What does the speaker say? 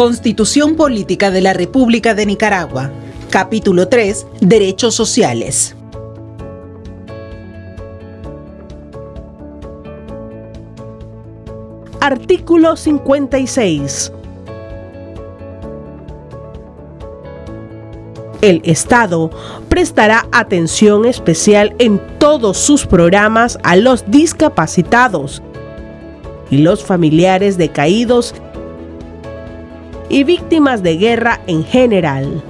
Constitución Política de la República de Nicaragua. Capítulo 3. Derechos Sociales. Artículo 56. El Estado prestará atención especial en todos sus programas a los discapacitados y los familiares de caídos y víctimas de guerra en general.